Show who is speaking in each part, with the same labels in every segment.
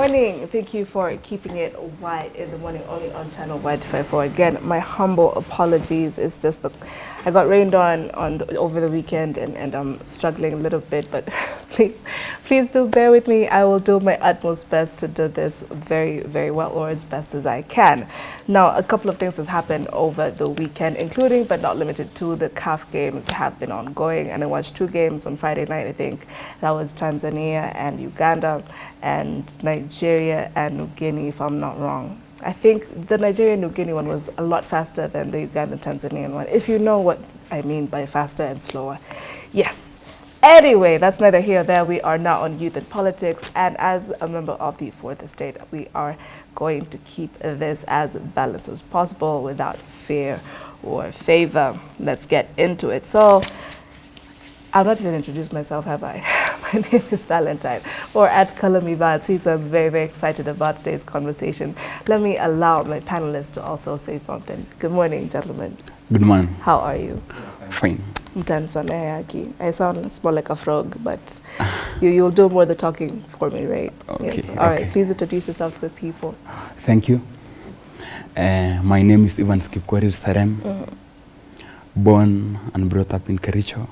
Speaker 1: morning. Thank you for keeping it white in the morning, only on channel White 54. Again, my humble apologies. It's just the, I got rained on on the, over the weekend and, and I'm struggling a little bit, but please, please do bear with me. I will do my utmost best to do this very, very well or as best as I can. Now, a couple of things has happened over the weekend, including but not limited to the CAF games have been ongoing and I watched two games on Friday night, I think. That was Tanzania and Uganda and Nigeria and New Guinea, if I'm not wrong. I think the Nigeria New Guinea one was a lot faster than the Uganda Tanzanian one, if you know what I mean by faster and slower. Yes. Anyway, that's neither here nor there. We are now on Youth and Politics, and as a member of the Fourth Estate, we are going to keep this as balanced as possible without fear or favor. Let's get into it. So, I've not even introduced myself, have I? My name is Valentine, or at Kalamiba. It seems I'm very, very excited about today's conversation. Let me allow my panelists to also say something. Good morning, gentlemen.
Speaker 2: Good morning.
Speaker 1: How are you?
Speaker 2: Fine.
Speaker 1: Mtanisamehe I sound more like a frog, but you, you'll do more the talking for me, right?
Speaker 2: Okay,
Speaker 1: Yes. All right.
Speaker 2: okay.
Speaker 1: Please introduce yourself to the people.
Speaker 2: Thank you. Uh, my name is Ivan Skipkorir Sarem. Born and brought up in Kericho,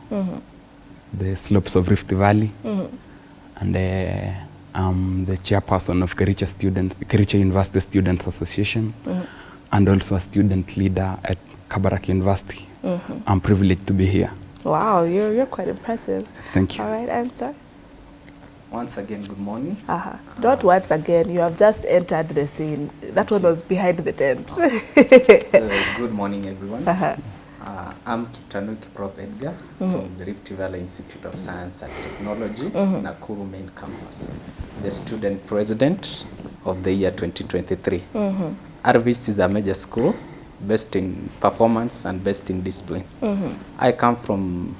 Speaker 2: the slopes of Rift Valley. And uh, I'm the chairperson of Kericho Students, Kericho University Students Association, and also a student leader at Kabarak University. Mm -hmm. I'm privileged to be here.
Speaker 1: Wow, you're, you're quite impressive.
Speaker 2: Thank you.
Speaker 1: All right, answer.
Speaker 3: Once again, good morning.
Speaker 1: Uh-huh. Not once again, you have just entered the scene. That one you. was behind the tent.
Speaker 3: So, good morning, everyone.
Speaker 1: Uh-huh.
Speaker 3: Uh, I'm Kitanu Prop Edgar mm -hmm. from the Rift Valley Institute of Science and Technology, mm -hmm. Nakuru Main Campus, the student president of the year 2023. Mm -hmm. RVIST is a major school best in performance and best in discipline. Mm -hmm. I come from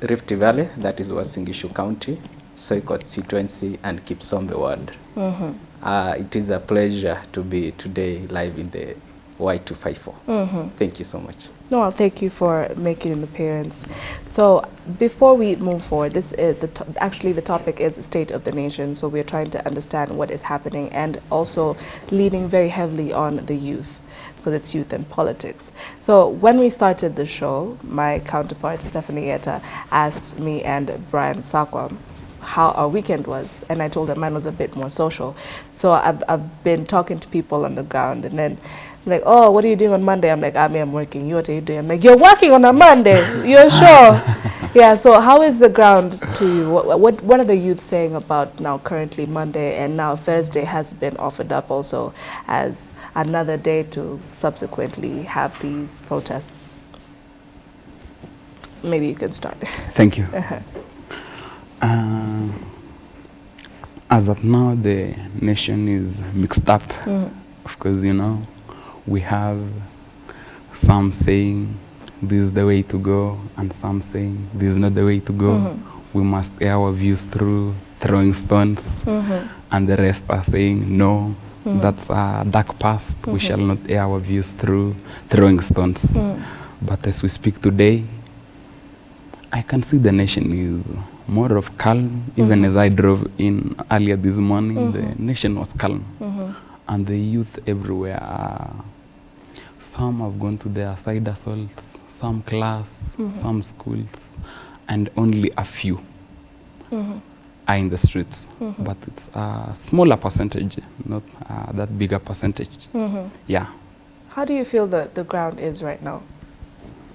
Speaker 3: Rift Valley, that is Wasingishu County, Soy constituency, and Kipsombe ward. Uh, it is a pleasure to be today live in the Y254. Mm -hmm. Thank you so much.
Speaker 1: No, thank you for making an appearance. So before we move forward, this is the actually the topic is state of the nation. So we're trying to understand what is happening and also leaning very heavily on the youth because it's youth and politics. So when we started the show, my counterpart Stephanie Etta asked me and Brian Sakwa how our weekend was and I told her mine was a bit more social. So I've, I've been talking to people on the ground and then like, oh, what are you doing on Monday? I'm like, ah, I mean, I'm working. You, what are you doing? I'm like, you're working on a Monday. You're sure? yeah, so how is the ground to you? What, what, what are the youth saying about now currently Monday and now Thursday has been offered up also as another day to subsequently have these protests? Maybe you can start.
Speaker 2: Thank you. Uh-huh. Uh, as of now, the nation is mixed up. Mm-hmm. Of course, you know, we have some saying this is the way to go, and some saying this is not the way to go. Mm-hmm. We must air our views through throwing stones, mm-hmm. and the rest are saying no. Mm-hmm. That's a dark past. We shall not air our views through throwing stones. But as we speak today, I can see the nation is more of calm. Even as I drove in earlier this morning, the nation was calm. And the youth everywhere are, some have gone to their side assaults, some class, some schools, and only a few are in the streets. But it's a smaller percentage, not uh, that bigger percentage. Yeah.
Speaker 1: How do you feel that the ground is right now?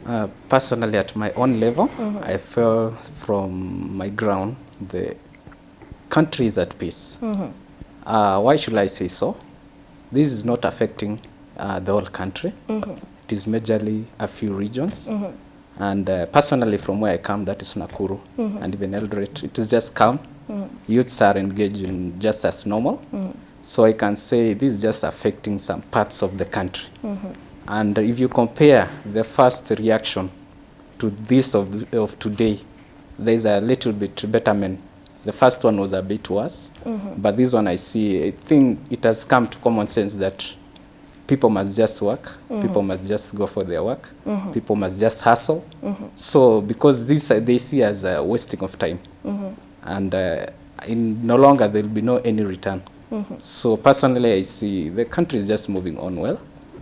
Speaker 3: Uh, personally, at my own level, I feel from my ground the country is at peace. Uh, why should I say so? This is not affecting uh, the whole country. Mm-hmm. It is majorly a few regions. Mm-hmm. And uh, personally, from where I come, that is Nakuru mm-hmm. and even Eldoret, it is just calm. Youths are engaging just as normal. So I can say this is just affecting some parts of the country. And if you compare the first reaction to this of, of today, there's a little bit betterment. The first one was a bit worse, but this one I see, I think it has come to common sense that people must just work, people must just go for their work, people must just hustle. So because this uh, they see as a wasting of time, and uh, in no longer there will be no any return. So personally, I see the country is just moving on well,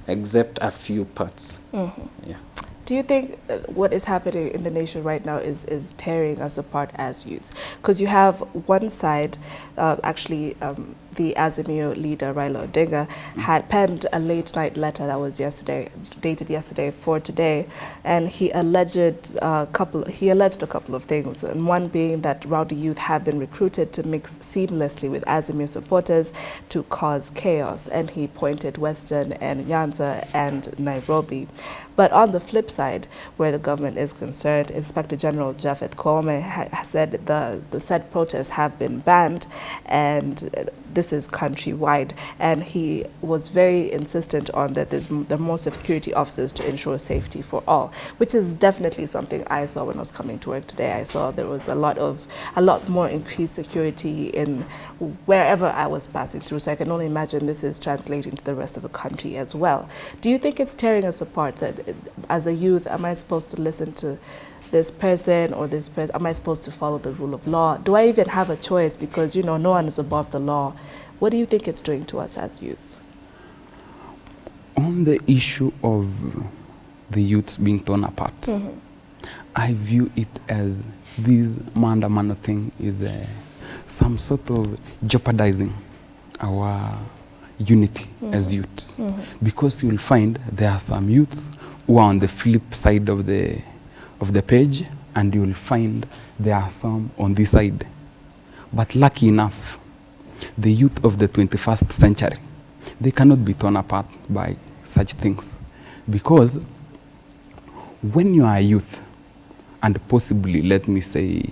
Speaker 3: except a few parts. Yeah.
Speaker 1: Do you think uh, what is happening in the nation right now is, is tearing us apart as youths? Because you have one side, uh, actually, um, the Azimio leader, Raila Odinga, had penned a late night letter that was yesterday, dated yesterday for today, and he alleged a couple, he alleged a couple of things, and one being that rowdy youth have been recruited to mix seamlessly with Azimio supporters to cause chaos, and he pointed Western and Nyanza and Nairobi. But on the flip side, where the government is concerned, Inspector General Japhet Koome ha said the, the said protests have been banned. And this is countrywide. And he was very insistent on that there's the more security officers to ensure safety for all, which is definitely something I saw when I was coming to work today. I saw there was a lot of a lot more increased security in wherever I was passing through. So I can only imagine this is translating to the rest of the country as well. Do you think it's tearing us apart that uh, as a youth, am I supposed to listen to this person or this person? Am I supposed to follow the rule of law? Do I even have a choice? Because, you know, no one is above the law. What do you think it's doing to us as youths?
Speaker 2: On the issue of the youths being torn apart, I view it as this maandamano thing is uh, some sort of jeopardizing our unity as youths. Because you'll find there are some youths who are on the flip side of the, of the page, and you'll find there are some on this side. But lucky enough, the youth of the 21st century, they cannot be torn apart by such things. Because when you are a youth, and possibly, let me say,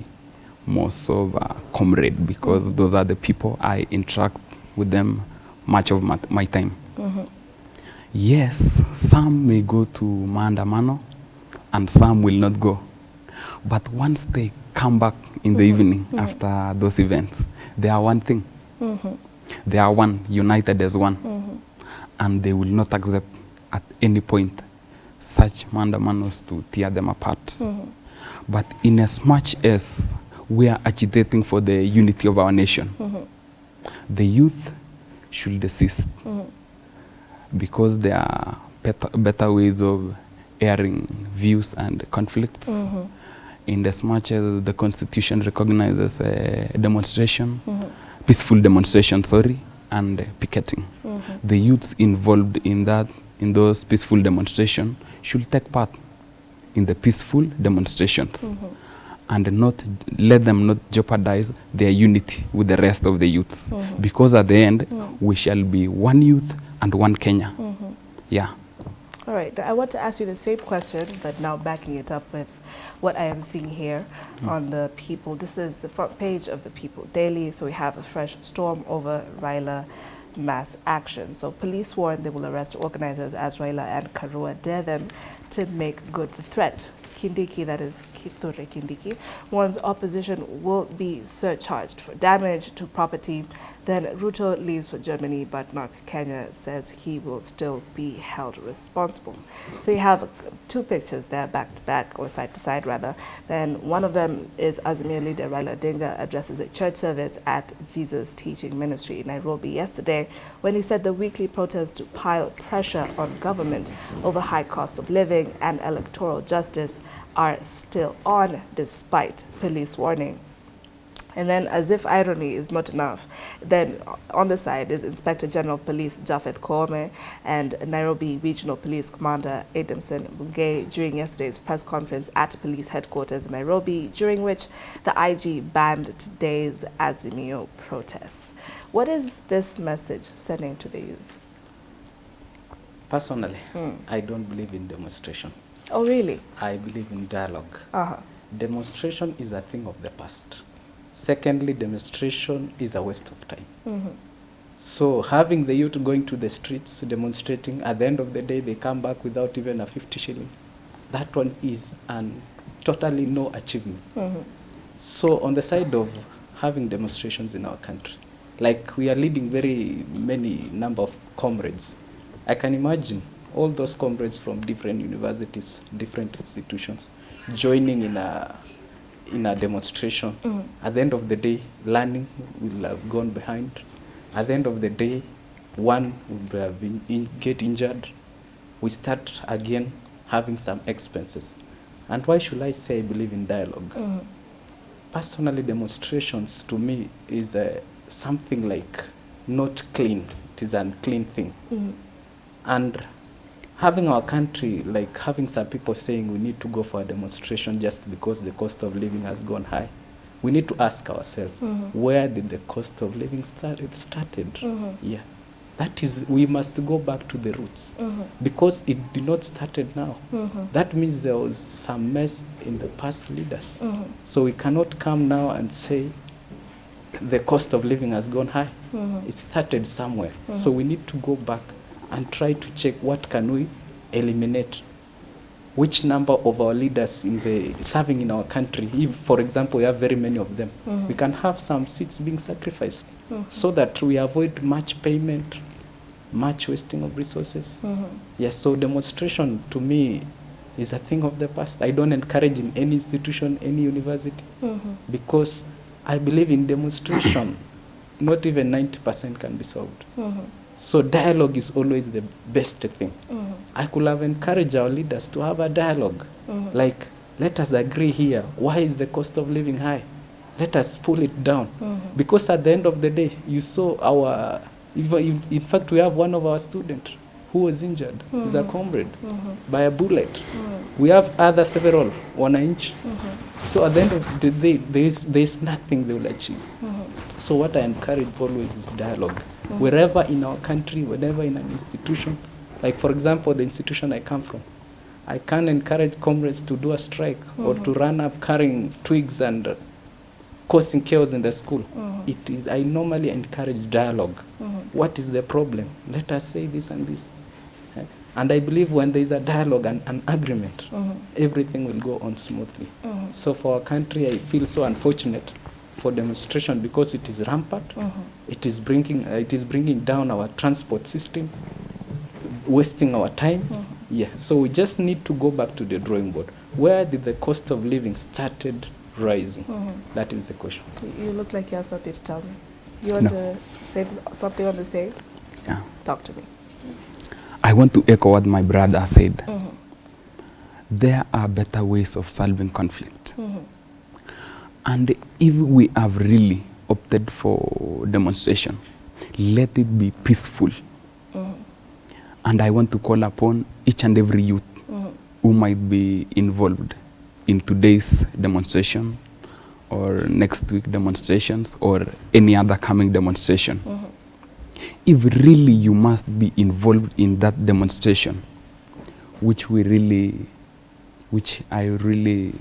Speaker 2: most of a comrade, because those are the people I interact with them much of my, my time. Mm-hmm. Yes, some may go to Maandamano and some will not go. But once they come back in the mm-hmm. evening mm-hmm. after those events, they are one thing. Mm-hmm. They are one, united as one. And they will not accept at any point such Maandamanos to tear them apart. But in as much as we are agitating for the unity of our nation, the youth should desist because there are better, better ways of airing views and conflicts. Mm-hmm. In as much as the Constitution recognizes a demonstration, mm-hmm. peaceful demonstration, sorry, and uh, picketing. Mm-hmm. The youths involved in that, in those peaceful demonstrations, should take part in the peaceful demonstrations and not let them not jeopardize their unity with the rest of the youths because at the end we shall be one youth and one Kenya. Yeah.
Speaker 1: All right, I want to ask you the same question, but now backing it up with what I am seeing here hmm. on the People. This is the front page of the People Daily. So we have a fresh storm over Raila mass action. So police warn they will arrest organizers as Raila and Karua dare them to make good the threat. Kindiki, that is Kithure Kindiki, opposition will be surcharged for damage to property. Then Ruto leaves for Germany, but Mark Kenya says he will still be held responsible. So you have two pictures there, back to back, or side to side rather. Then one of them is Azimio leader Raila Odinga addresses a church service at Jesus Teaching Ministry in Nairobi yesterday when he said the weekly protests to pile pressure on government over high cost of living and electoral justice are still on despite police warning. And then, as if irony is not enough, then on the side is Inspector General of Police Japhet Koome and Nairobi Regional Police Commander Adamson Bungei during yesterday's press conference at police headquarters in Nairobi, during which the IG banned today's Azimio protests. What is this message sending to the youth?
Speaker 3: Personally, hmm. I don't believe in demonstration.
Speaker 1: Oh, really?
Speaker 3: I believe in dialogue.
Speaker 1: Uh-huh.
Speaker 3: Demonstration is a thing of the past. Secondly, demonstration is a waste of time. Mm -hmm. So having the youth going to the streets demonstrating, at the end of the day they come back without even a 50 shilling. That one is an totally no achievement. Mm -hmm. So on the side of having demonstrations in our country, like we are leading very many number of comrades. I can imagine all those comrades from different universities, different institutions, joining in a in a demonstration. At the end of the day, learning will have gone behind. At the end of the day, one would have been in, get injured. We start again having some expenses. And why should I say I believe in dialogue?
Speaker 1: Mhm.
Speaker 3: Personally, demonstrations to me is uh, something like not clean. It is an unclean thing.
Speaker 1: Mhm.
Speaker 3: And having our country, like having some people saying we need to go for a demonstration just because the cost of living has gone high, we need to ask ourselves,
Speaker 1: Mhm.
Speaker 3: where did the cost of living start, it started?
Speaker 1: Mhm.
Speaker 3: Yeah. That is, we must go back to the roots
Speaker 1: Mhm.
Speaker 3: because it did not started now.
Speaker 1: Mhm.
Speaker 3: That means there was some mess in the past leaders.
Speaker 1: Mhm.
Speaker 3: So we cannot come now and say the cost of living has gone high.
Speaker 1: Mhm.
Speaker 3: It started somewhere. So we need to go back and try to check what can we eliminate. Which number of our leaders in the serving in our country, if for example we have very many of them,
Speaker 1: Mhm.
Speaker 3: we can have some seats being sacrificed
Speaker 1: Mhm.
Speaker 3: so that we avoid much payment, much wasting of resources.
Speaker 1: Mhm.
Speaker 3: Yes, so demonstration to me is a thing of the past. I don't encourage in any institution, any university,
Speaker 1: Mhm.
Speaker 3: because I believe in demonstration, not even 90% can be solved. So dialogue is always the best thing.
Speaker 1: Mhm.
Speaker 3: I could have encouraged our leaders to have a dialogue.
Speaker 1: Mhm.
Speaker 3: Like, let us agree here. Why is the cost of living high? Let us pull it down.
Speaker 1: Mhm.
Speaker 3: Because at the end of the day, you saw our, in, in fact, we have one of our students who was injured. He's a comrade by a bullet. We have other several wananchi.
Speaker 1: Mhm.
Speaker 3: So at the end of the day, there is, there is nothing they will achieve. So what I encourage always is dialogue. Wherever in our country, wherever in an institution, like for example, the institution I come from, I can't encourage comrades to do a strike or to run up carrying twigs and uh, causing chaos in the school.
Speaker 1: Mhm.
Speaker 3: It is, I normally encourage dialogue.
Speaker 1: Mhm.
Speaker 3: What is the problem? Let us say this and this. Eh? And I believe when there is a dialogue and an agreement,
Speaker 1: Mhm.
Speaker 3: everything will go on smoothly.
Speaker 1: Mhm.
Speaker 3: So for our country, I feel so unfortunate for demonstration because it is rampant.
Speaker 1: Mhm.
Speaker 3: It is bringing uh, it is bringing down our transport system, wasting our time.
Speaker 1: Mhm.
Speaker 3: Yeah. So we just need to go back to the drawing board. Where did the cost of living started rising?
Speaker 1: Mhm.
Speaker 3: That is the question.
Speaker 1: You- You look like you have something to tell me. You want
Speaker 2: No.
Speaker 1: to say something on the same?
Speaker 2: Yeah.
Speaker 1: Talk to me.
Speaker 2: I want to echo what my brother said.
Speaker 1: Mhm.
Speaker 2: There are better ways of solving conflict. And if we have really opted for demonstration, let it be peaceful.
Speaker 1: Mhm.
Speaker 2: And I want to call upon each and every youth
Speaker 1: Mhm.
Speaker 2: who might be involved in today's demonstration or next week demonstrations or any other coming demonstration.
Speaker 1: Mhm.
Speaker 2: If really you must be involved in that demonstration, which we really, which I really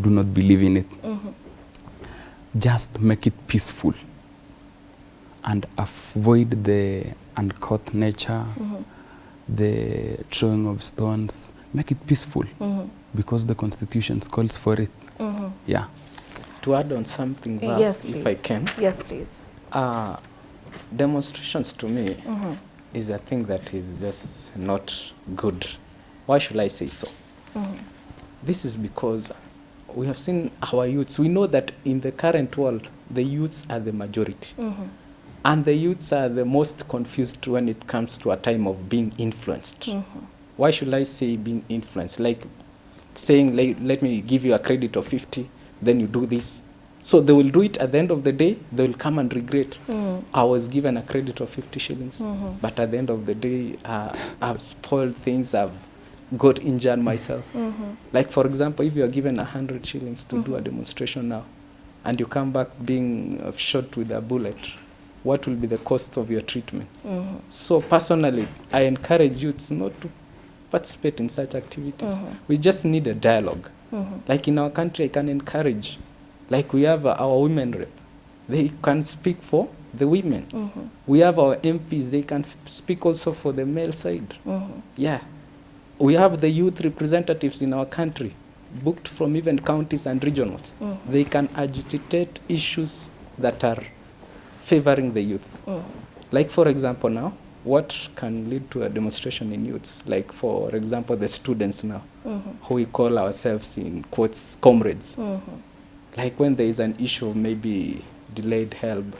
Speaker 2: do not believe in it,
Speaker 1: Mhm.
Speaker 2: Just make it peaceful and avoid the uncouth nature,
Speaker 1: Mhm.
Speaker 2: the throwing of stones. Make it peaceful
Speaker 1: Mhm.
Speaker 2: because the constitution calls for it.
Speaker 1: Mhm.
Speaker 2: Yeah.
Speaker 3: To add on something, Val,
Speaker 1: Yes, please.
Speaker 3: if I can,
Speaker 1: Yes, please.
Speaker 3: uh, demonstrations to me
Speaker 1: Mhm.
Speaker 3: is a thing that is just not good. Why should I say so?
Speaker 1: Mhm.
Speaker 3: This is because we have seen our youths. We know that in the current world, the youths are the majority.
Speaker 1: Mhm.
Speaker 3: And the youths are the most confused when it comes to a time of being influenced.
Speaker 1: Mhm.
Speaker 3: Why should I say being influenced? Like saying, like, let me give you a credit of 50, then you do this. So they will do it at the end of the day, they will come and regret.
Speaker 1: Mhm.
Speaker 3: I was given a credit of 50 shillings,
Speaker 1: Mhm.
Speaker 3: but at the end of the day, uh, I've spoiled things, I've got injured myself.
Speaker 1: Mhm.
Speaker 3: Like, for example, if you are given a 100 shillings to do a demonstration now, and you come back being uh, shot with a bullet, what will be the cost of your treatment?
Speaker 1: Mhm.
Speaker 3: So, personally, I encourage youths not to participate in such activities.
Speaker 1: Mhm.
Speaker 3: We just need a dialogue. Like in our country, I can encourage, like we have our women rep, they can speak for the women. We have our MPs, they can f- speak also for the male side. Yeah. We have the youth representatives in our country, booked from even counties and regionals.
Speaker 1: Mhm.
Speaker 3: They can agitate issues that are favoring the youth.
Speaker 1: Mhm.
Speaker 3: Like, for example, now, what can lead to a demonstration in youths? Like, for example, the students now,
Speaker 1: Mhm.
Speaker 3: who we call ourselves in quotes comrades.
Speaker 1: Mhm.
Speaker 3: Like, when there is an issue of maybe delayed HELB,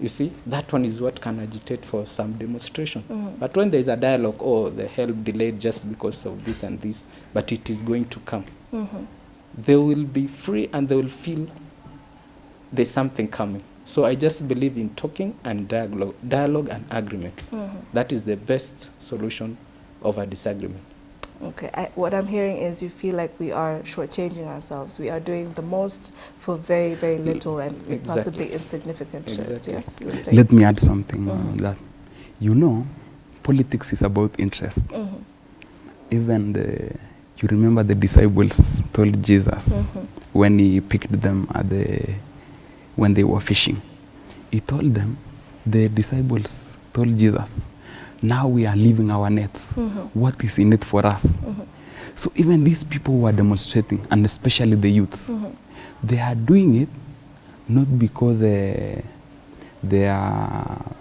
Speaker 3: you see, that one is what can agitate for some demonstration. Mm. But when there is a dialogue, oh, the HELB delayed just because of this and this, but it is going to come, mm-hmm. they will be free and they will feel there's something coming. So I just believe in talking and dialogue, dialogue and agreement. Mm-hmm. That is the best solution of a disagreement.
Speaker 1: Okay, I, what I'm hearing is you feel like we are shortchanging ourselves. We are doing the most for very, very little and
Speaker 3: Exactly.
Speaker 1: possibly insignificant shares.
Speaker 3: Exactly.
Speaker 1: Yes, you would say.
Speaker 2: Let me add something on
Speaker 1: Mhm.
Speaker 2: that. You know, politics is about interest.
Speaker 1: Mhm,
Speaker 2: Even the, you remember the disciples told Jesus
Speaker 1: mhm,
Speaker 2: when he picked them at the, when they were fishing. He told them, the disciples told Jesus, now we are leaving our nets.
Speaker 1: mhm,
Speaker 2: What is in it for us?
Speaker 1: mhm,
Speaker 2: So even these people who are demonstrating, and especially the youths,
Speaker 1: mhm,
Speaker 2: they are doing it not because uh, they are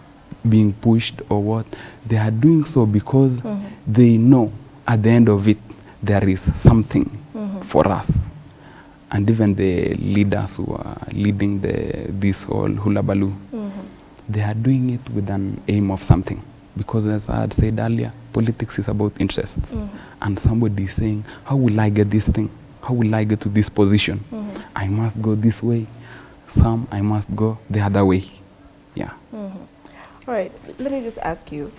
Speaker 2: being pushed or what. They are doing so because
Speaker 1: Mhm.
Speaker 2: they know at the end of it there is something
Speaker 1: Mhm.
Speaker 2: for us. And even the leaders who are leading the, this whole hula baloo,
Speaker 1: mhm.
Speaker 2: they are doing it with an aim of something. Because as I had said earlier, politics is about interests.
Speaker 1: Mhm.
Speaker 2: And somebody is saying, how will I get this thing? How will I get to this position?
Speaker 1: Mhm.
Speaker 2: I must go this way. Some I must go the other way. Yeah.
Speaker 1: Mhm. All right, let me just ask you.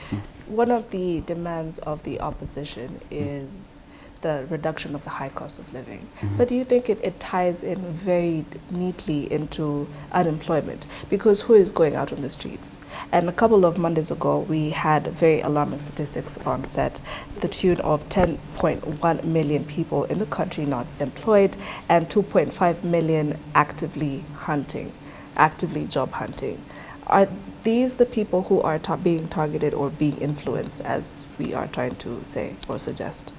Speaker 1: One of the demands of the opposition is the reduction of the high cost of living. Mm-hmm. But do you think it, it ties in very neatly into unemployment? Because who is going out on the streets? And a couple of Mondays ago, we had very alarming statistics on set, the tune of 10.1 million people in the country not employed and 2.5 million actively hunting, actively job hunting. Are these the people who are ta- being targeted or being influenced, as we are trying to say or suggest?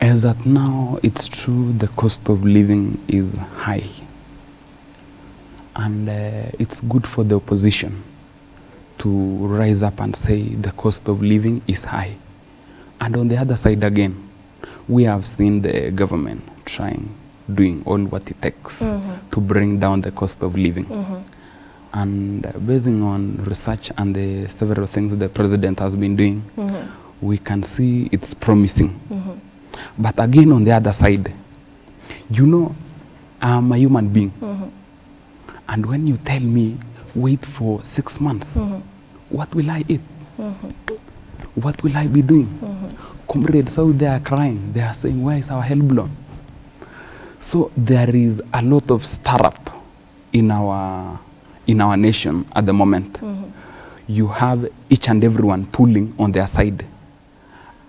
Speaker 2: As at now, it's true the cost of living is high. And uh, it's good for the opposition to rise up and say the cost of living is high. And on the other side again, we have seen the government trying, doing all what it takes
Speaker 1: Mhm.
Speaker 2: to bring down the cost of living.
Speaker 1: Mhm.
Speaker 2: And uh, basing on research and the several things the president has been doing,
Speaker 1: Mhm.
Speaker 2: we can see it's promising. But again, on the other side, you know, I'm a human being.
Speaker 1: Mhm.
Speaker 2: And when you tell me, wait for six months,
Speaker 1: Mhm.
Speaker 2: what will I eat?
Speaker 1: Mhm.
Speaker 2: What will I be doing?
Speaker 1: Mhm.
Speaker 2: Comrades out there are crying. They are saying, why is our HELB loan? So there is a lot of startup in our, in our nation at the moment.
Speaker 1: Mhm.
Speaker 2: you have each and everyone pulling on their side.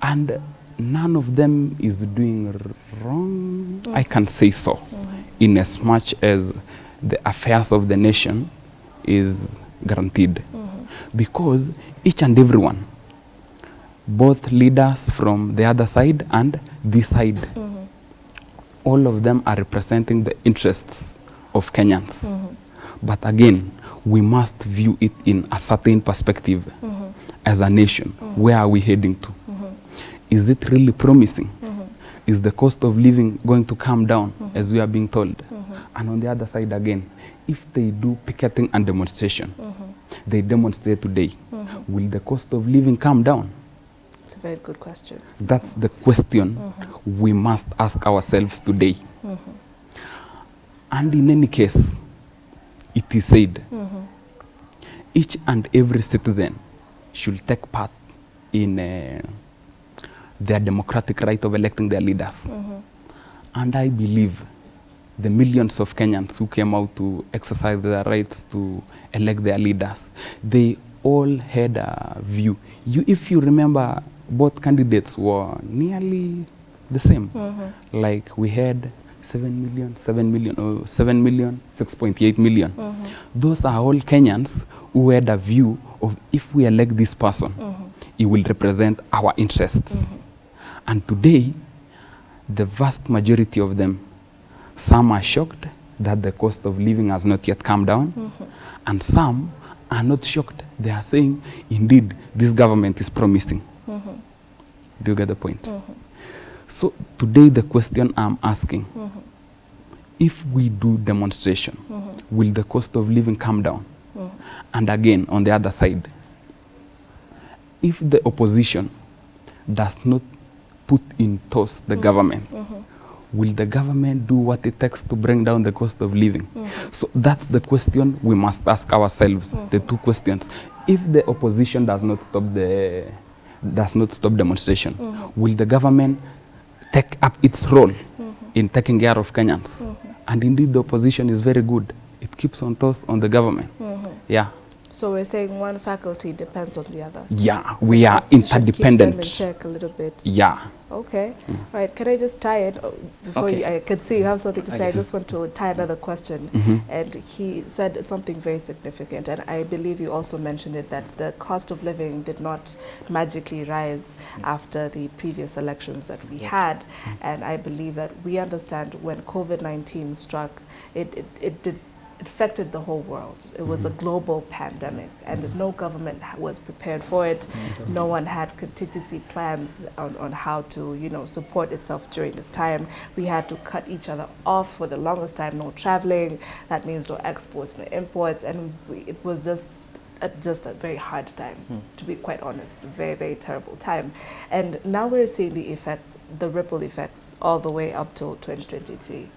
Speaker 2: And none of them is doing wrong, I can say so, in as much as the affairs of the nation is guaranteed. Because each and everyone, both leaders from the other side and this side,
Speaker 1: Mhm.
Speaker 2: all of them are representing the interests of Kenyans.
Speaker 1: Mhm.
Speaker 2: But again, we must view it in a certain perspective
Speaker 1: Mhm.
Speaker 2: as a nation. Where are we heading to? Is it really promising?
Speaker 1: Mhm.
Speaker 2: Is the cost of living going to come down as we are being told?
Speaker 1: Mhm.
Speaker 2: And on the other side again, if they do picketing and demonstration,
Speaker 1: Mhm.
Speaker 2: they demonstrate today,
Speaker 1: Mhm.
Speaker 2: will the cost of living come down?
Speaker 1: It's a very good question.
Speaker 2: That's the question we must ask ourselves today. And in any case, it is said each and every citizen should take part in uh, their democratic right of electing their leaders.
Speaker 1: Mhm.
Speaker 2: And I believe the millions of Kenyans who came out to exercise their rights to elect their leaders, they all had a view. You, if you remember, both candidates were nearly the same.
Speaker 1: Mhm.
Speaker 2: Like we had 7 million, 7 million, or 7 million, 6.8 million.
Speaker 1: Mhm.
Speaker 2: Those are all Kenyans who had a view of if we elect this person,
Speaker 1: Mhm.
Speaker 2: he will represent our interests. And today, the vast majority of them, some are shocked that the cost of living has not yet come down, and some are not shocked. They are saying, indeed, this government is promising.
Speaker 1: Mhm.
Speaker 2: Do you get the point?
Speaker 1: Mhm.
Speaker 2: So today, the question I'm asking,
Speaker 1: Mhm.
Speaker 2: if we do demonstration,
Speaker 1: Mhm.
Speaker 2: will the cost of living come down?
Speaker 1: Mhm.
Speaker 2: And again, on the other side, if the opposition does not put in toss the mm-hmm. government, mm-hmm. will the government do what it takes to bring down the cost of living? Mm-hmm. So that's the question we must ask ourselves, the two questions. If the opposition does not stop the does not stop demonstration, will the government take up its role in taking care of Kenyans? And indeed, the opposition is very good. It keeps on toss on the government. Yeah.
Speaker 1: So we're saying one faculty depends on the other.
Speaker 2: Yeah,
Speaker 1: So
Speaker 2: we are
Speaker 1: should keep them in
Speaker 2: interdependent.
Speaker 1: check a little bit.
Speaker 2: Yeah.
Speaker 1: Okay. Right. Can I just tie it oh, before
Speaker 3: Okay.
Speaker 1: you, I can see you have something to say. I just want to tie another question.
Speaker 2: Mhm.
Speaker 1: And he said something very significant, and I believe you also mentioned it that the cost of living did not magically rise after the previous elections that we had. And I believe that we understand when COVID 19 struck, it, it, it did. It affected the whole world. It was a mm-hmm. global pandemic, and no government was prepared for it. Mm-hmm. No one had contingency plans on, on how to, you know, support itself during this time. We had to cut each other off for the longest time. No traveling. That means no exports, no imports, and we, it was just a, just a very hard time, hmm. to be quite honest. A very, very terrible time. And now we're seeing the effects, the ripple effects, all the way up till 2023.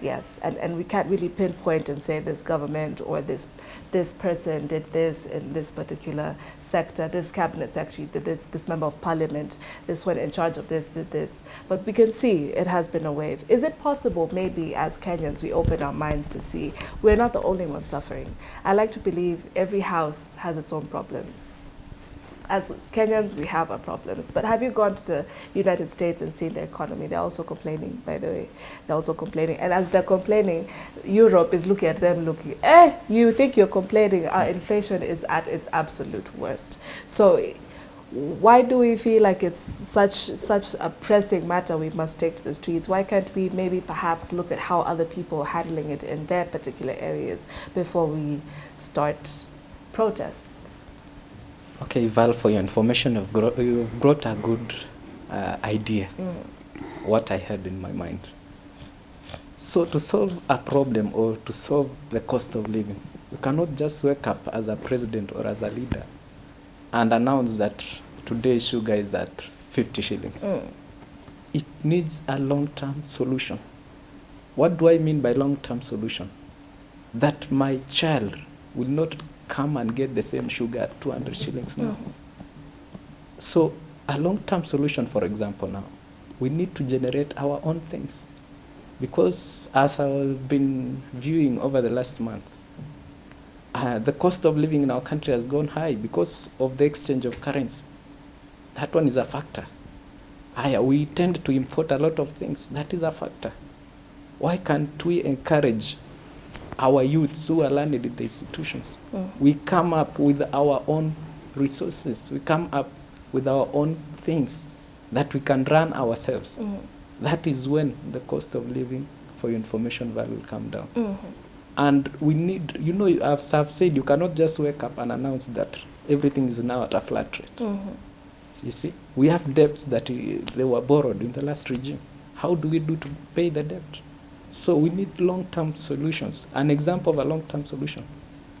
Speaker 1: Yes, and, and we can't really pinpoint and say this government or this this person did this in this particular sector. This cabinet actually did this. This member of parliament, this one in charge of this did this. But we can see it has been a wave. Is it possible, maybe as Kenyans, we open our minds to see we're not the only ones suffering? I like to believe every house has its own problems as Kenyans, we have our problems. But have you gone to the United States and seen their economy? They're also complaining, by the way. They're also complaining. And as they're complaining, Europe is looking at them looking, eh, you think you're complaining? Our inflation is at its absolute worst. So why do we feel like it's such such a pressing matter we must take to the streets? Why can't we maybe perhaps look at how other people are handling it in their particular areas before we start protests?
Speaker 3: Okay, Val, for your information, you've, gro- you've brought a good uh, idea, what I had in my mind. So to solve a problem or to solve the cost of living, you cannot just wake up as a president or as a leader and announce that today sugar is at 50 shillings.
Speaker 1: Mm.
Speaker 3: It needs a long-term solution. What do I mean by long-term solution? That my child will not come and get the same sugar at 200 shillings now. So a long-term solution, for example, now, we need to generate our own things. Because as I've been viewing over the last month, uh, the cost of living in our country has gone high because of the exchange of currency. That one is a factor. We tend to import a lot of things. That is a factor. Why can't we encourage our youths who are learned in the institutions? Mm. We come up with our own resources. We come up with our own things that we can run ourselves. Mm. That is when the cost of living for your information value will come down. Mm-hmm. And we need, you know, as I've said, you cannot just wake up and announce that everything is now at a flat rate. Mm-hmm. You see, we have debts that uh, they were borrowed in the last regime. How do we do to pay the debt? So we need long-term solutions. An example of a long-term solution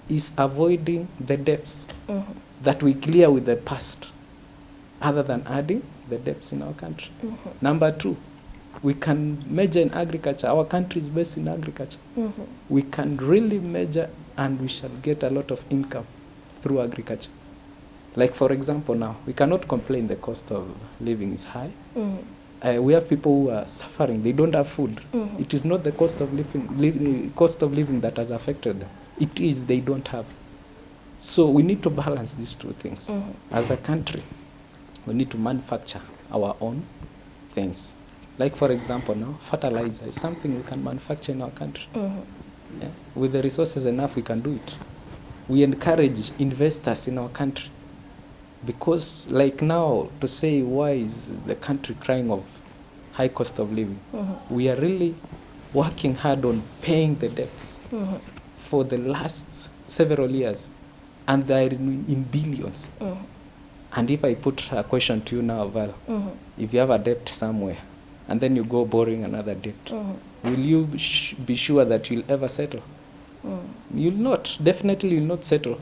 Speaker 3: is avoiding the debts mm-hmm. that we clear with the past, other than adding the debts in our country. Mm-hmm. Number two, we can measure in agriculture. Our country is based in agriculture. Mm-hmm. We can really measure and we shall get a lot of income through agriculture. Like for example now, we cannot complain the cost of living is high. Uh, we have people who are suffering, they don't have food. It is not the cost of living, li- cost of living that has affected them. It is they don't have. So we need to balance these two things. As a country, we need to manufacture our own things. Like for example now, fertilizer is something we can manufacture in our country. Yeah. With the resources enough, we can do it. We encourage investors in our country because, like now, to say why is the country crying of high cost of living, mm-hmm. we are really working hard on paying the debts mm-hmm. for the last several years, and they are in, in billions. Mm-hmm. And if I put a question to you now, Val, if you have a debt somewhere, and then you go borrowing another debt, will you sh- be sure that you'll ever settle? You'll not. Definitely, you'll not settle.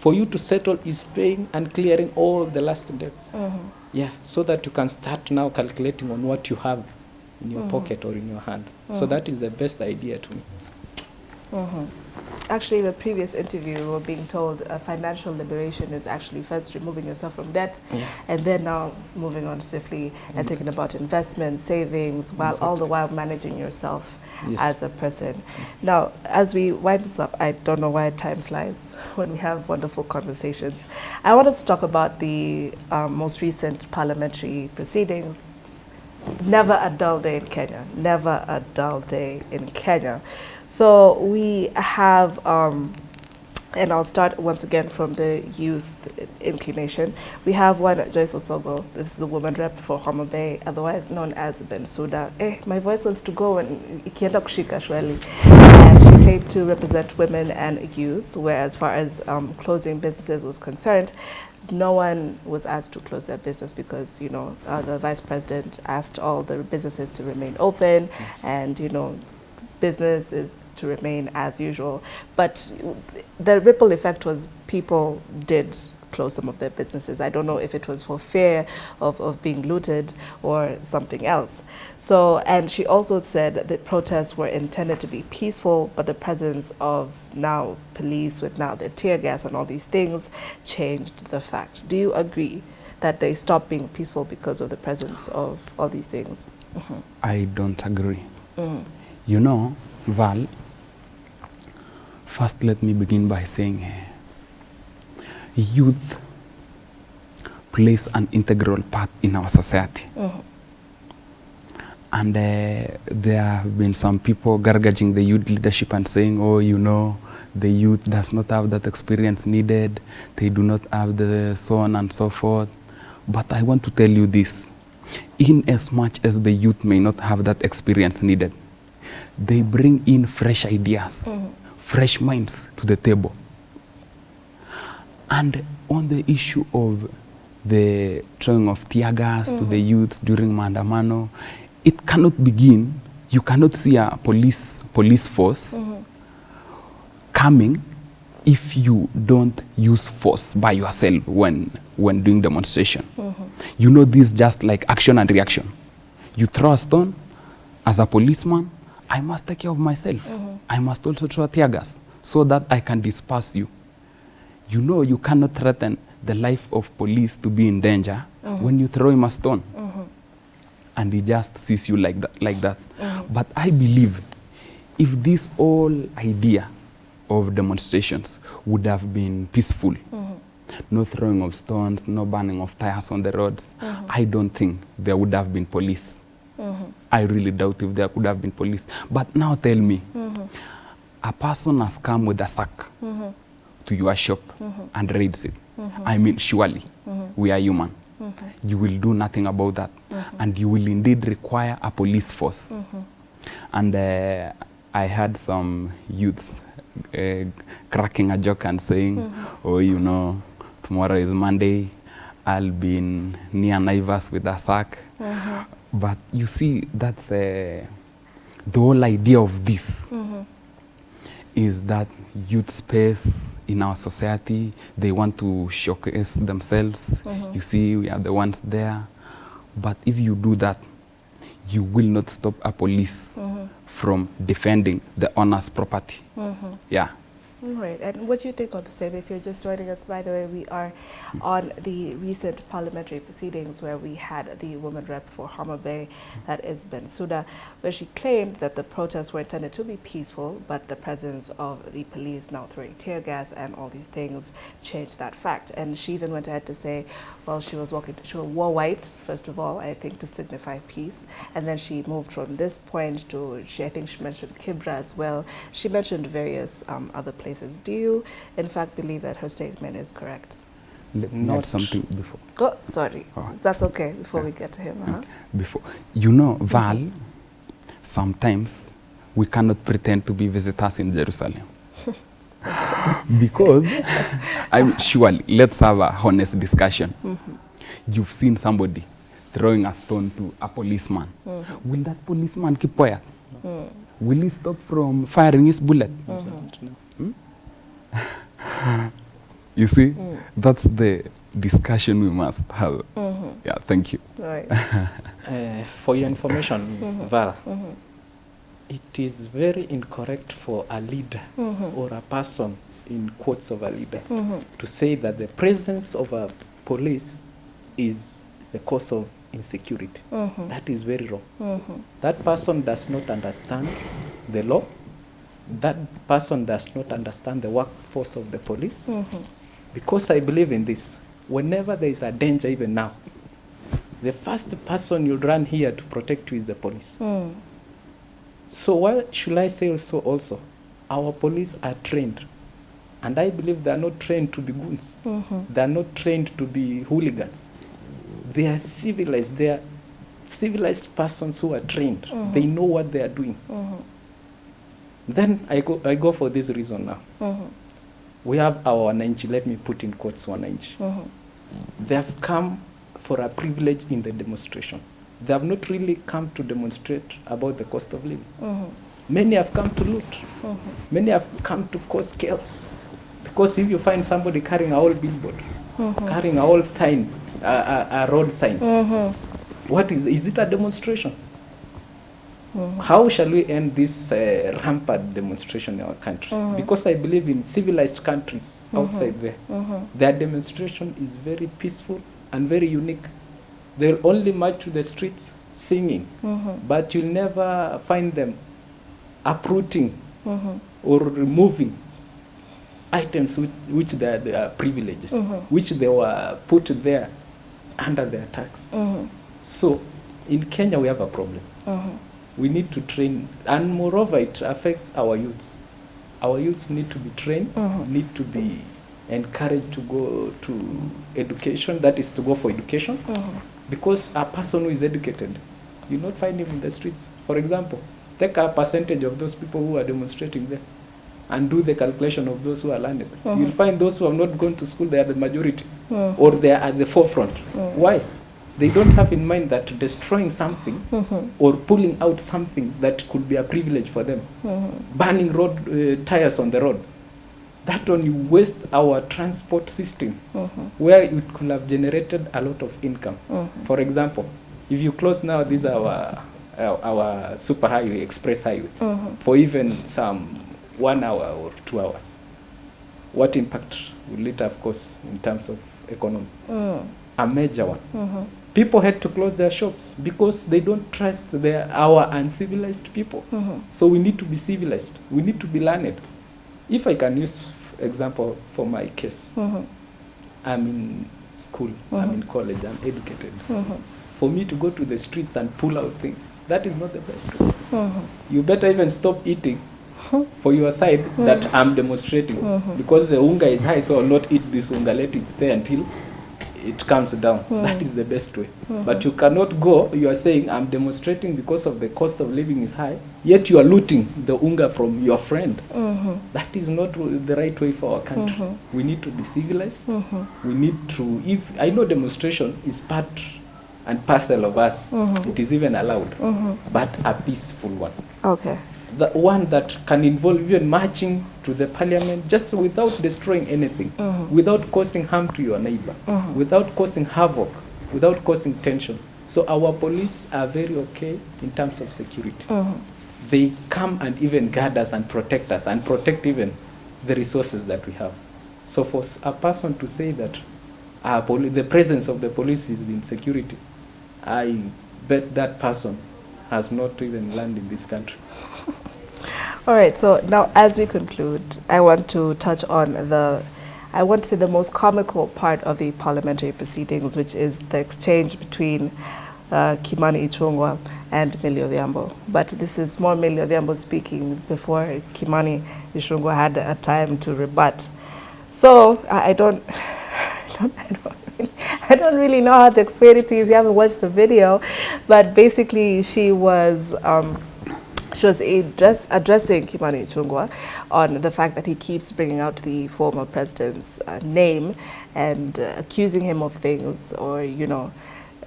Speaker 3: For you to settle is paying and clearing all the last debts. Mm-hmm. Yeah, so that you can start now calculating on what you have in your mm-hmm. pocket or in your hand. So mm-hmm. that is the best idea to me.
Speaker 1: Actually, in the previous interview, we were being told uh, financial liberation is actually first removing yourself from debt,
Speaker 3: Yeah.
Speaker 1: and then now moving on swiftly and thinking about investment, savings, while all the while managing yourself
Speaker 3: Yes.
Speaker 1: as a person. Now, as we wind this up, I don't know why time flies when we have wonderful conversations. I want us to talk about the um, most recent parliamentary proceedings. Never a dull day in Kenya. Never a dull day in Kenya. So we have, um, and I'll start once again from the youth inclination. We have one Joyce Osogo. This is the woman rep for Homa Bay, otherwise known as Bensuda. Eh, my voice wants to go and ikienda kushika shweli. And she claimed to represent women and youths, where as far as um, closing businesses was concerned, no one was asked to close their business because you know uh, the vice president asked all the businesses to remain open and you know business is to remain as usual. But the ripple effect was people did close some of their businesses. I don't know if it was for fear of, of being looted or something else. So and she also said that the protests were intended to be peaceful but the presence of now police with now the tear gas and all these things changed the fact. Do you agree that they stopped being peaceful because of the presence of all these things? Mm-hmm.
Speaker 2: I don't agree. Mm-hmm. You know, Val, first let me begin by saying eh, youth plays an integral part in our society. And uh, there have been some people gargaging the youth leadership and saying, oh, you know, the youth does not have that experience needed, they do not have the so on and so forth. But I want to tell you this in as much as the youth may not have that experience needed, they bring in fresh ideas, fresh minds to the table. And on the issue of the throwing of tear gas to the youths during Maandamano, it cannot begin. You cannot see a police police force coming if you don't use force by yourself when when doing demonstration. You know this just like action and reaction. You throw a stone as a policeman, I must take care of myself. Mm -hmm. I must also throw tear gas so that I can disperse you. You know you cannot threaten the life of police to be in danger mm -hmm. when you throw him a stone. Mm -hmm. And he just sees you like that like that. But I believe if this whole idea of demonstrations would have been peaceful, no throwing of stones, no burning of tires on the roads, I don't think there would have been police. I really doubt if there could have been police. But now tell me, mm -hmm. a person has come with a sack mm -hmm. to your shop mm -hmm. and raids it. Mm -hmm. I mean, surely mm -hmm. we are human. Mm -hmm. You will do nothing about that. Mm -hmm. And you will indeed require a police force. Mm -hmm. And uh, I had some youths uh, cracking a joke and saying, mm -hmm. oh, you know, tomorrow is Monday. I'll be in near Naivas with a sack. But you see, that's uh, the whole idea of this mm-hmm. is that youth space in our society, they want to showcase themselves. Mm-hmm. You see, we are the ones there. But if you do that, you will not stop a police mm-hmm. from defending the owner's property. Yeah.
Speaker 1: All right. And what do you think of the same? If you're just joining us, by the way, we are on the recent parliamentary proceedings where we had the woman rep for Homa Bay, that is Bensuda, where she claimed that the protests were intended to be peaceful, but the presence of the police now throwing tear gas and all these things changed that fact. And she even went ahead to say, well, she was walking, she wore white, first of all, I think to signify peace. And then she moved from this point to, she, I think she mentioned Kibra as well. She mentioned various um, other places. Do you, in fact, believe that her statement is correct?
Speaker 2: Let me
Speaker 3: Not-
Speaker 2: add something before.
Speaker 1: Oh, sorry.
Speaker 2: Oh.
Speaker 1: That's okay before we get to him. Uh-huh.
Speaker 2: before. You know, Val, sometimes we cannot pretend to be visitors in Jerusalem. because, I'm surely, let's have a honest discussion. You've seen somebody throwing a stone to a policeman. Will that policeman keep quiet? will he stop from firing his bullet?
Speaker 3: Mm-hmm.
Speaker 2: You see,
Speaker 1: Mm.
Speaker 2: that's the discussion we must have.
Speaker 1: Mm-hmm.
Speaker 2: Yeah, thank you.
Speaker 1: Right.
Speaker 3: Uh, for your information,
Speaker 1: Mhm.
Speaker 3: Val,
Speaker 1: Mhm.
Speaker 3: it is very incorrect for a leader
Speaker 1: Mhm.
Speaker 3: or a person, in quotes of a leader,
Speaker 1: Mhm.
Speaker 3: to say that the presence of a police is the cause of insecurity. That is very wrong. That person does not understand the law. That person does not understand the workforce of the police.
Speaker 1: Mhm.
Speaker 3: Because I believe in this, whenever there is a danger, even now, the first person you'll run here to protect you is the police.
Speaker 1: Mm.
Speaker 3: So what should I say also? Also, our police are trained, and I believe they are not trained to be goons.
Speaker 1: Mhm.
Speaker 3: They are not trained to be hooligans. They are civilized. They are civilized persons who are trained.
Speaker 1: Mhm.
Speaker 3: They know what they are doing. Then I go, I go for this reason now.
Speaker 1: Mhm.
Speaker 3: We have our wananchi, let me put in quotes wananchi.
Speaker 1: Mhm.
Speaker 3: They have come for a privilege in the demonstration. They have not really come to demonstrate about the cost of living.
Speaker 1: Mhm.
Speaker 3: Many have come to loot.
Speaker 1: Mhm.
Speaker 3: Many have come to cause chaos. Because if you find somebody carrying a old billboard,
Speaker 1: Mhm.
Speaker 3: carrying a old sign, a, a, a road sign,
Speaker 1: Mhm.
Speaker 3: what is, is it a demonstration?
Speaker 1: Mhm.
Speaker 3: How shall we end this uh, rampant demonstration in our country?
Speaker 1: Mhm.
Speaker 3: Because I believe in civilized countries outside there,
Speaker 1: Mhm.
Speaker 3: their demonstration is very peaceful and very unique. They'll only march to the streets singing,
Speaker 1: Mhm.
Speaker 3: but you'll never find them uprooting
Speaker 1: Mhm.
Speaker 3: or removing items which, which they are, they are privileges,
Speaker 1: Mhm.
Speaker 3: which they were put there under their tax. So in Kenya, we have a problem. We need to train, and moreover, it affects our youths. Our youths need to be trained,
Speaker 1: Mhm.
Speaker 3: need to be encouraged to go to education, that is to go for education,
Speaker 1: Mhm.
Speaker 3: because a person who is educated, you will not find him in the streets. For example, take a percentage of those people who are demonstrating there and do the calculation of those who are learned.
Speaker 1: Mhm.
Speaker 3: You'll find those who have not gone to school, they are the majority, or they are at the forefront. Why? They don't have in mind that destroying something
Speaker 1: Mhm.
Speaker 3: or pulling out something that could be a privilege for them,
Speaker 1: Mhm.
Speaker 3: burning road uh, tires on the road, that only wastes our transport system
Speaker 1: Mhm.
Speaker 3: where it could have generated a lot of income.
Speaker 1: Mhm.
Speaker 3: For example, if you close now this our our, our super highway, express highway,
Speaker 1: Mhm.
Speaker 3: for even some one hour or two hours, what impact will it have course in terms of economy?
Speaker 1: Mhm.
Speaker 3: A major one. People had to close their shops because they don't trust their our uncivilized people.
Speaker 1: Mhm.
Speaker 3: So we need to be civilized. We need to be learned. If I can use example for my case,
Speaker 1: Mhm.
Speaker 3: I'm in school, I'm
Speaker 1: Mhm.
Speaker 3: in college, I'm educated.
Speaker 1: Mhm.
Speaker 3: For me to go to the streets and pull out things, that is not the best way.
Speaker 1: Mhm.
Speaker 3: You better even stop eating for your side that I'm demonstrating because the unga is high, so I'll not eat this unga. Let it stay until it comes down. That is the best way. But you cannot go. You are saying I'm demonstrating because of the cost of living is high, yet you are looting the unga from your friend.
Speaker 1: Mhm.
Speaker 3: That is not the right way for our country.
Speaker 1: Mhm.
Speaker 3: We need to be civilized.
Speaker 1: Mhm.
Speaker 3: We need to. If I know demonstration is part and parcel of us,
Speaker 1: Mhm.
Speaker 3: it is even allowed,
Speaker 1: Mhm.
Speaker 3: but a peaceful one
Speaker 1: Okay.
Speaker 3: the one that can involve even marching to the parliament just without destroying anything,
Speaker 1: Mhm.
Speaker 3: without causing harm to your neighbor,
Speaker 1: Mhm.
Speaker 3: without causing havoc, without causing tension. So our police are very okay in terms of security.
Speaker 1: Mhm.
Speaker 3: They come and even guard us and protect us and protect even the resources that we have. So for a person to say that our poli- the presence of the police is insecurity, I bet that person has not even learned in this country.
Speaker 1: All right, so now as we conclude, I want to touch on the, I want to say the most comical part of the parliamentary proceedings, which is the exchange between uh, Kimani Ichung'wah and Millie Odhiambo. But this is more Millie Odhiambo speaking before Kimani Ichung'wah had a time to rebut. So I, I don't, I don't, I don't really, I don't really know how to explain it to you if you haven't watched the video, but basically she was. Um, she was address, addressing Kimani Ichung'wah on the fact that he keeps bringing out the former president's uh, name and uh, accusing him of things or, you know,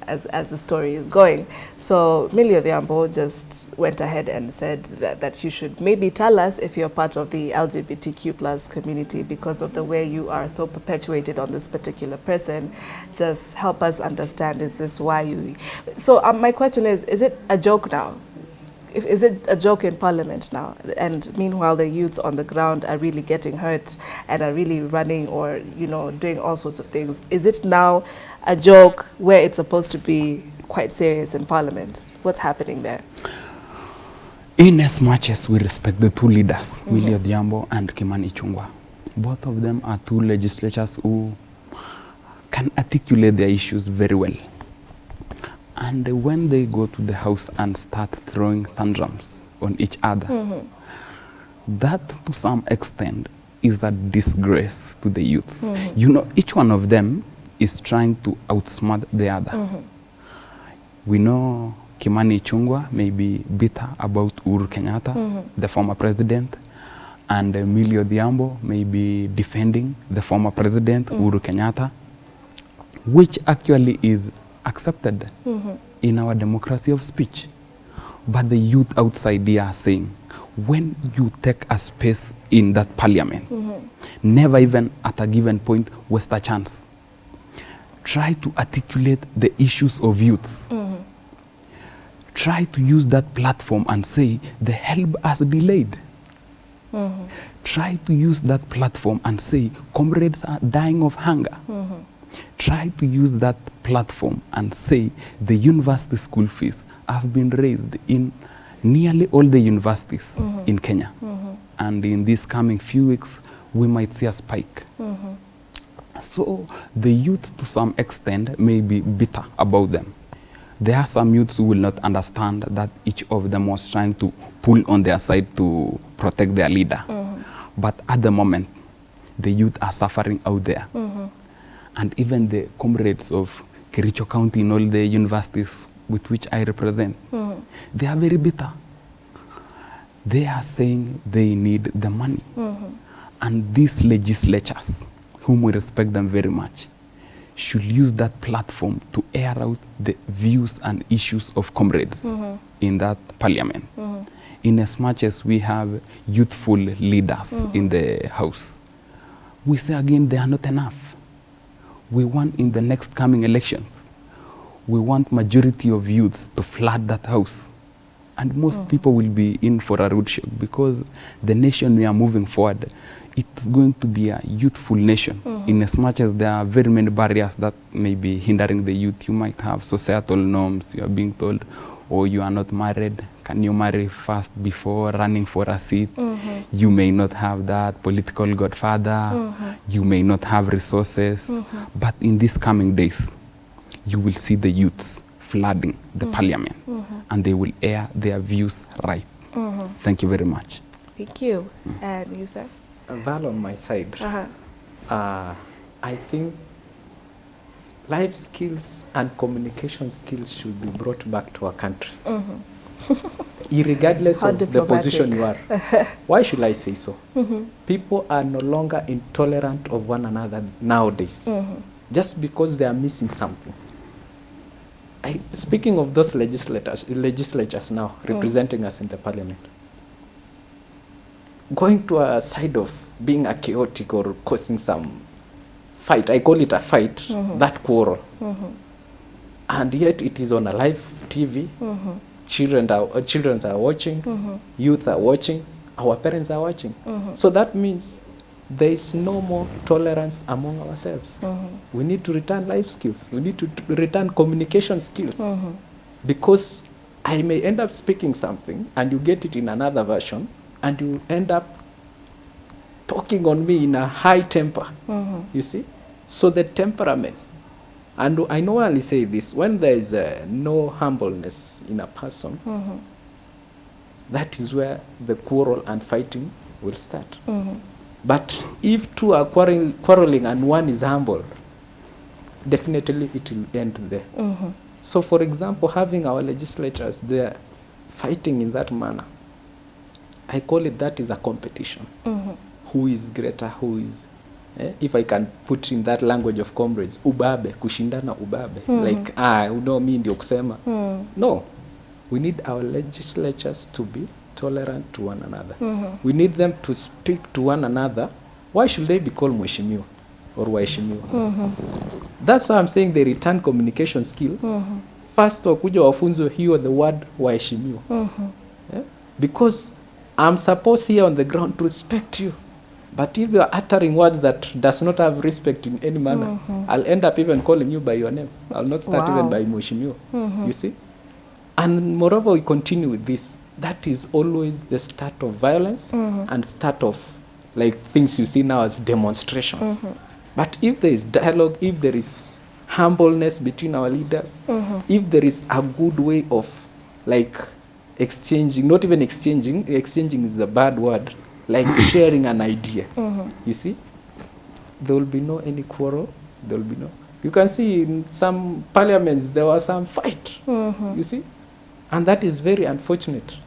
Speaker 1: as, as the story is going. So Millie Odhiambo just went ahead and said that, that you should maybe tell us if you're part of the LGBTQ plus community because of the way you are so perpetuated on this particular person. Just help us understand, is this why you... So um, my question is, is it a joke now? Is it a joke in Parliament now? And meanwhile, the youths on the ground are really getting hurt and are really running or, you know, doing all sorts of things. Is it now a joke where it's supposed to be quite serious in Parliament? What's happening there?
Speaker 2: In as much as we respect the two leaders, mm-hmm. Millie Odhiambo and Kimani Chungwa, both of them are two legislators who can articulate their issues very well. And when they go to the house and start throwing tantrums on each other, mm -hmm. that to some extent is a disgrace to the youths. Mm -hmm. You know, each one of them is trying to outsmart the other. Mm -hmm. We know Kimani Chungwa may be bitter about uru Kenyatta, the former president, and Emilio Diambo may be defending the former president, Uhuru Kenyatta, which actually is accepted in our democracy of speech. But the youth outside here are saying, when you take a space in that parliament, never even at a given point waste a chance. Try to articulate the issues of youths try to use that platform and say the help has delayed. Try to use that platform and say comrades are dying of hunger. Try to use that platform and say the university school fees have been raised in nearly all the universities mm-hmm. in Kenya. Mm-hmm. And in these coming few weeks, we might see a spike. Mm-hmm. So the youth, to some extent, may be bitter about them. There are some youths who will not understand that each of them was trying to pull on their side to protect their leader. But at the moment, the youth are suffering out there. And even the comrades of Kericho County in all the universities with which I represent, hmm. they are very bitter. They are saying they need the money. Hmm. And these legislatures, whom we respect them very much, should use that platform to air out the views and issues of comrades hmm. in that parliament. In as much as we have youthful leaders in the house, we say again they are not enough. We want in the next coming elections, we want majority of youths to flood that house. And most mm. people will be in for a rude shock because the nation we are moving forward, it's going to be a youthful nation. Mm. In as much as there are very many barriers that may be hindering the youth, you might have societal norms. You are being told, oh, you are not married. Can you marry first before running for a seat? Mm-hmm. You may not have that political godfather. Mm-hmm. You may not have resources. Mm-hmm. But in these coming days, you will see the youths flooding the parliament and they will air their views right. Thank you very much.
Speaker 1: Thank you. Mm. And you, sir?
Speaker 3: Val on my side,
Speaker 1: Uh-huh.
Speaker 3: uh, I think life skills and communication skills should be brought back to our country. Irregardless
Speaker 1: How
Speaker 3: of the position you are. Why should I say so? Mm-hmm. People are no longer intolerant of one another nowadays, mm-hmm. just because they are missing something. I, speaking of those legislators, legislatures now mm. representing us in the parliament, going to a side of being a chaotic or causing some fight, I call it a fight, mm-hmm. that quarrel, and yet it is on a live TV. Children are uh, children are watching, mm-hmm. youth are watching, our parents are watching. Mm-hmm. So that means there is no more tolerance among ourselves. Mm-hmm. We need to return life skills. We need to return communication skills. Because I may end up speaking something and you get it in another version and you end up talking on me in a high temper. You see? So the temperament. And I normally say this when there is uh, no humbleness in a person, mm-hmm. that is where the quarrel and fighting will start. Mm-hmm. But if two are quarreling, quarreling and one is humble, definitely it will end there. Mm-hmm. So, for example, having our legislators there fighting in that manner, I call it that is a competition. Who is greater, who is eh, if I can put in that language of comrades, ubabe, kushindana ubabe. mm. Like, ah, you know me ndio kusema. mm. No. We need our legislatures to be tolerant to one another. mm -hmm. We need them to speak to one another. Why should they be called mheshimiwa or waheshimiwa? That's why I'm saying they return communication skill. mm -hmm. First wakuja wafunzwe hiyo the word waheshimiwa. Yeah? Because I'm supposed here on the ground to respect you. But if you are uttering words that does not have respect in any manner, mm-hmm. I'll end up even calling you by your name. I'll not start
Speaker 1: Wow.
Speaker 3: even by Mheshimiwa. Mm-hmm. You see? And moreover, we continue with this. That is always the start of violence mm-hmm. and start of like things you see now as demonstrations. But if there is dialogue, if there is humbleness between our leaders, if there is a good way of like exchanging, not even exchanging, exchanging is a bad word, like sharing an idea. Mm-hmm. You see? There will be no any quarrel. There will be no. You can see in some parliaments there was some fight. Mm-hmm. You see? And that is very unfortunate.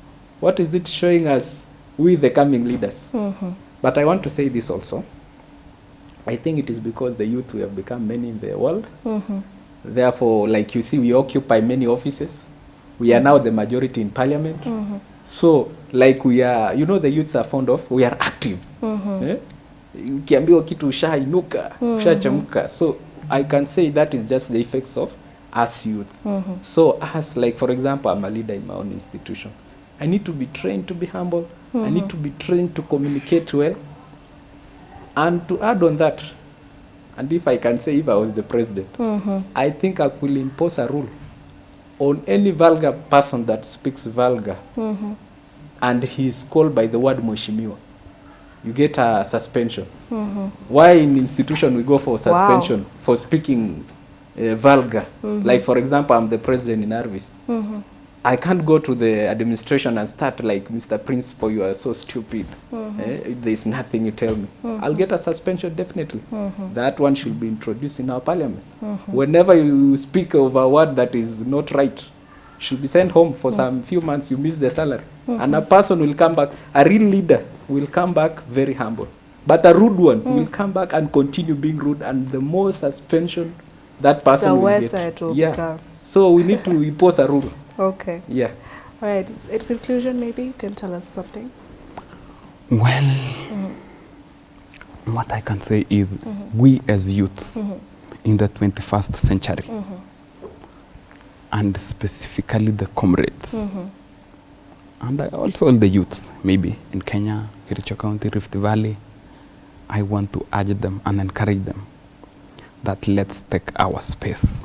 Speaker 3: What is it showing us? with the coming leaders. Mm-hmm. But I want to say this also. I think it is because the youth we have become many in the world. Therefore, like you see, we occupy many offices. We are now the majority in parliament. So, like we are, you know, the youths are fond of, we are active. Eh? Ukiambiwa kitu ushainuka, ushachamka. So, I can say that is just the effects of us youth. So, us like, for example, I'm a leader in my own institution. I need to be trained to be humble. I need to be trained to communicate well. And to add on that, and if I can say if I was the president, I think I will impose a rule on any vulgar person that speaks vulgar mm -hmm. and he is called by the word mheshimiwa. You get a suspension. mm -hmm. Why in institution we go for suspension wow. for speaking uh, vulgar? mm -hmm. Like for example, I'm the president in Arvis. I can't go to the administration and start like, Mr. Principal, you are so stupid. Mm-hmm. Eh, there's nothing you tell me. Mm-hmm. I'll get a suspension definitely. Mm-hmm. That one should be introduced in our parliaments. Whenever you speak of a word that is not right, should be sent home for mm. some few months. You miss the salary, and a person will come back. A real leader will come back very humble, but a rude one mm. will come back and continue being rude. And the more suspension that person
Speaker 1: The
Speaker 3: will get, yeah.
Speaker 1: become.
Speaker 3: So we need to impose a rule.
Speaker 1: Okay.
Speaker 3: Yeah.
Speaker 1: All right. In conclusion, maybe you can tell us something.
Speaker 2: Well, mm-hmm. what I can say is mm-hmm. we as youths mm-hmm. in the 21st century, and specifically the comrades, and also all the youths, maybe in Kenya, Kericho County, Rift Valley, I want to urge them and encourage them that let's take our space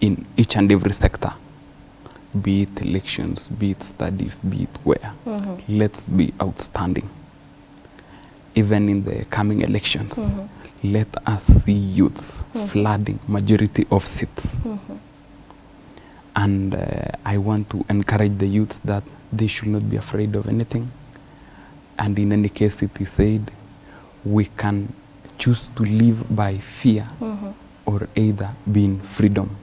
Speaker 2: in each and every sector be it elections, be it studies, be it where. Mm-hmm. Let's be outstanding. Even in the coming elections, mm-hmm. let us see youths mm-hmm. flooding majority of seats. And uh, I want to encourage the youths that they should not be afraid of anything. And in any case, it is said, we can choose to live by fear or either be in freedom.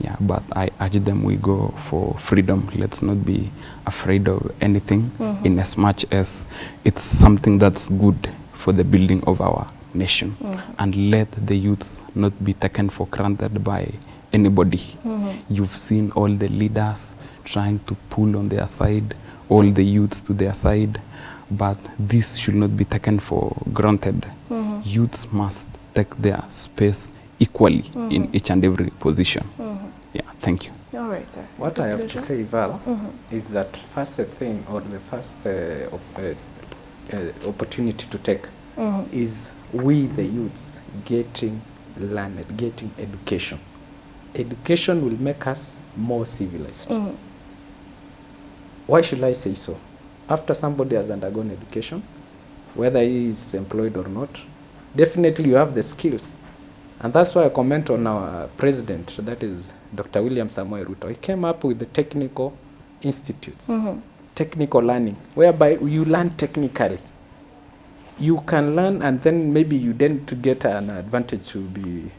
Speaker 2: Yeah, but I urge them we go for freedom. Let's not be afraid of anything mm-hmm. in as much as it's something that's good for the building of our nation. Mm-hmm. And let the youths not be taken for granted by anybody. Mm-hmm. You've seen all the leaders trying to pull on their side, all the youths to their side, but this should not be taken for granted. Youths must take their space equally in each and every position. Yeah, thank you.
Speaker 1: All right, sir.
Speaker 3: What I have to say, Val, is that first thing or the first uh, op- uh, uh, opportunity to take is we, the youths, getting learned, getting education. Education will make us more civilized. Why should I say so? After somebody has undergone education, whether he is employed or not, definitely you have the skills. And that's why I comment on our president, that is Dr. William Samoei Ruto. He came up with the technical institutes, mm -hmm. technical learning, whereby you learn technically. You can learn and then maybe you then to get an advantage to be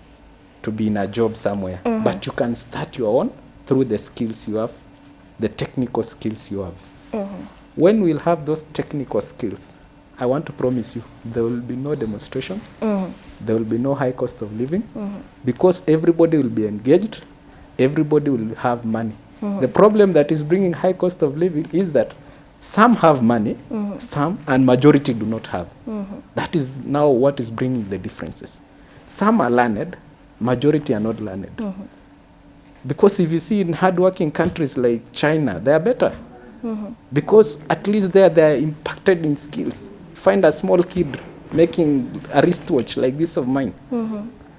Speaker 3: to be in a job somewhere. Mm -hmm. But you can start your own through the skills you have, the technical skills you have. Mm -hmm. When we'll have those technical skills, I want to promise you, there will be no demonstration. Mm-hmm. There will be no high cost of living mm-hmm. because everybody will be engaged. Everybody will have money. Mm-hmm. The problem that is bringing high cost of living is that some have money, some and majority do not have. That is now what is bringing the differences. Some are learned, majority are not learned. Because if you see in hardworking countries like China, they are better. Because at least there they are impacted in skills. Find a small kid making a wristwatch like this of mine.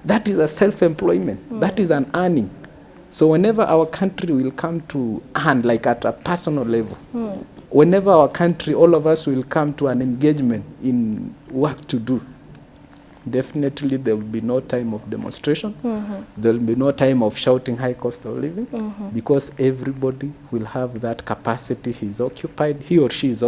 Speaker 3: That is a self-employment. That is an earning. So whenever our country will come to earn, like at a personal level, whenever our country, all of us will come to an engagement in work to do, definitely there will be no time of demonstration. There will be no time of shouting high cost of living because everybody will have that capacity. He's occupied, he or she is